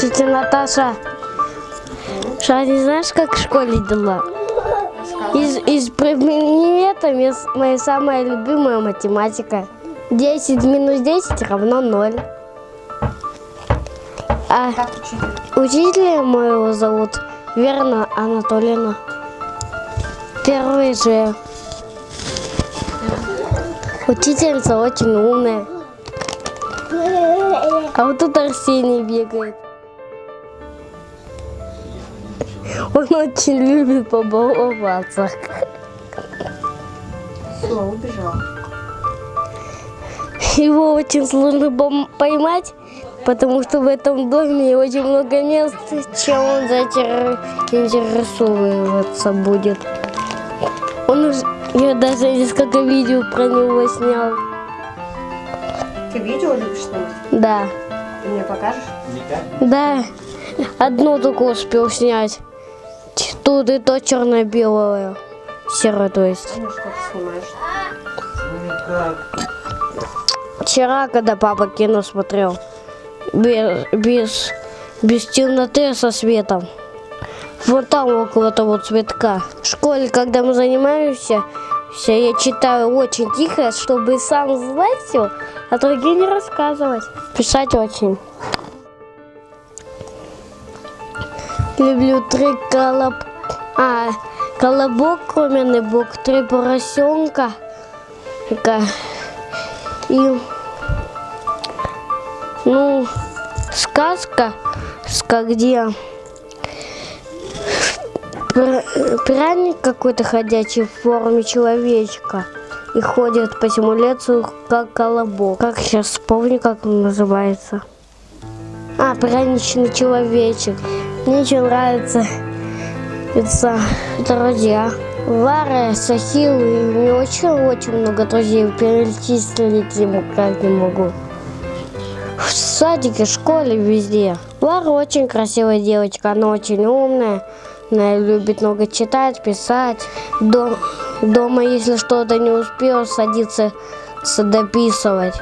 Тетя Наташа, Ша, не знаешь, как в школе дела? Из, из с- моя самая любимая математика. 10 минус 10 равно 0. А учителя моего зовут Верна Анатольевна. Первый же. Учительница очень умная. А вот тут Арсений бегает. Он очень любит побаловаться. Все, убежал. Его очень сложно поймать, потому что в этом доме очень много мест, чем он зачар- интересовываться будет. Он уже, я даже несколько видео про него снял. Ты видео любишь снимать? Да, Ты мне покажешь? да, одно только успел снять. Тут и то черно-белое, серое то есть. Ну что ты снимаешь? Вчера, когда папа кино смотрел, без, без, без темноты, со светом. Вот там около того цветка. В школе, когда мы занимаемся, вся, я читаю очень тихо, чтобы сам знать все, а другим не рассказывать. Писать очень. Люблю три колоб... А, колобок, кроменный бок, три поросенка. Ка- И ну, сказка, ска где пряник какой-то ходячий в форме человечка и ходит по лесу как колобок. Как сейчас вспомню, как он называется. А, пряничный человечек. Мне еще нравится это друзья. Вара, Сахил, и меня очень-очень много друзей. Перечислить ему как не могу. В садике, школе, везде. Лара очень красивая девочка, она очень умная. Она любит много читать, писать. Дом- дома, если что-то не успел, садится дописывать.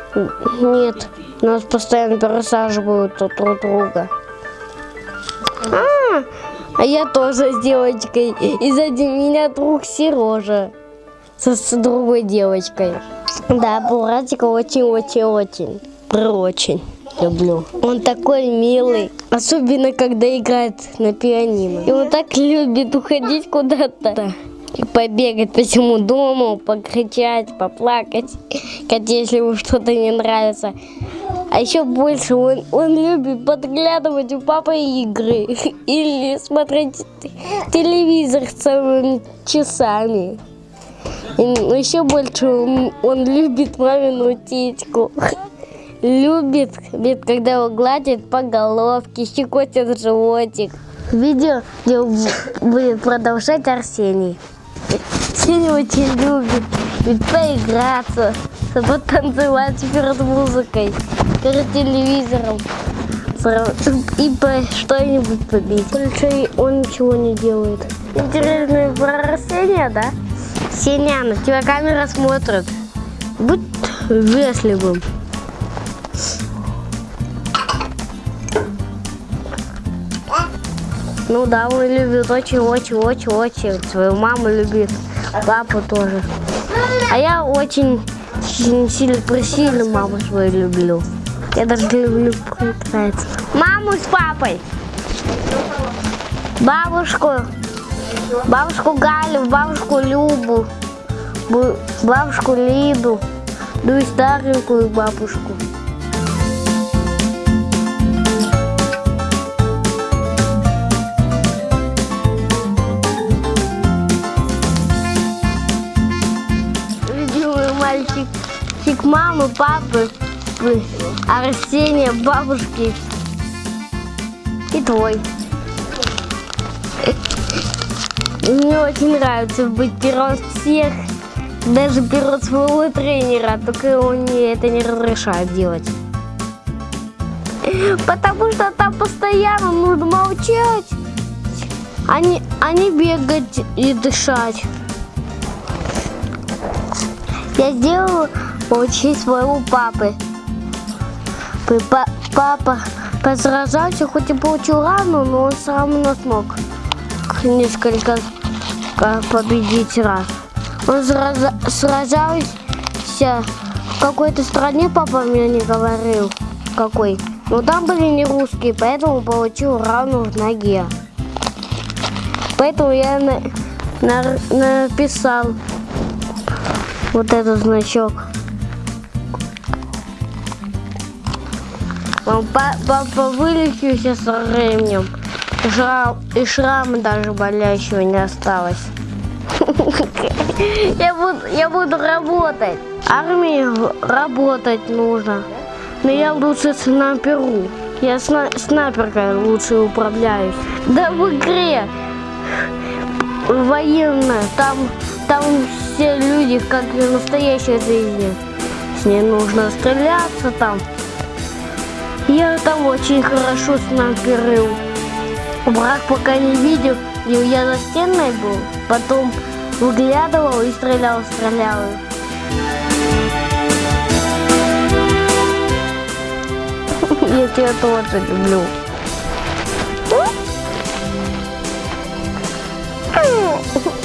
Нет, нас постоянно пересаживают друг друг друга. А, а я тоже с девочкой. И сзади меня друг Сережа со, с другой девочкой. Да, Буратика очень-очень-очень. Очень люблю. Он такой милый. Особенно, когда играет на пианино. И он так любит уходить куда-то. И побегать по всему дому, покричать, поплакать, хотя если ему что-то не нравится. А еще больше он, он любит подглядывать у папы игры или смотреть телевизор целыми часами. И еще больше он, он любит мамину титьку. Любит, любит, когда его гладят по головке, щекотят животик. Видео будет продолжать Арсений. Арсений очень любит ведь поиграться, потанцевать перед музыкой, перед телевизором и по что-нибудь побить. Больше он ничего не делает. Интересно про Арсения, да? Сеня, на тебя камера смотрит. Будь вежливым. Ну да, он любит очень-очень-очень-очень. Свою маму любит, папу тоже. А я очень сильно, сильно, присильно маму свою люблю. Я даже люблю поиграть. Маму с папой. Бабушку. Бабушку Галю, бабушку Любу. бу- Бабушку Лиду. Ну и старенькую бабушку. Мальчик, чик мамы, папы, Арсения, бабушки и твой. Мне очень нравится быть первым всех, даже первым своего тренера, только он мне это не разрешает делать. Потому что там постоянно нужно молчать, а не, а не бегать и дышать. Я сделала получить своего папы. Папа посражался, хоть и получил рану, но он все равно смог несколько победить раз. Он сражался в какой-то стране, папа мне не говорил, какой. Но там были не русские, поэтому получил рану в ноге. Поэтому я на- на- написал вот этот значок. Он па- Папа вылечился со временем. Шрам, и шрама даже болящего не осталось. Я буду, я буду работать. Армии работать нужно. Но я лучше снайперу. Я сна- снайперкой лучше управляюсь. Да в игре военная, там, там все люди, как в настоящей жизни. С ней нужно стреляться там. Я там очень хорошо снайперил. Враг пока не видел, и я за стеной был. Потом выглядывал и стрелял, стрелял. Я тебя тоже люблю.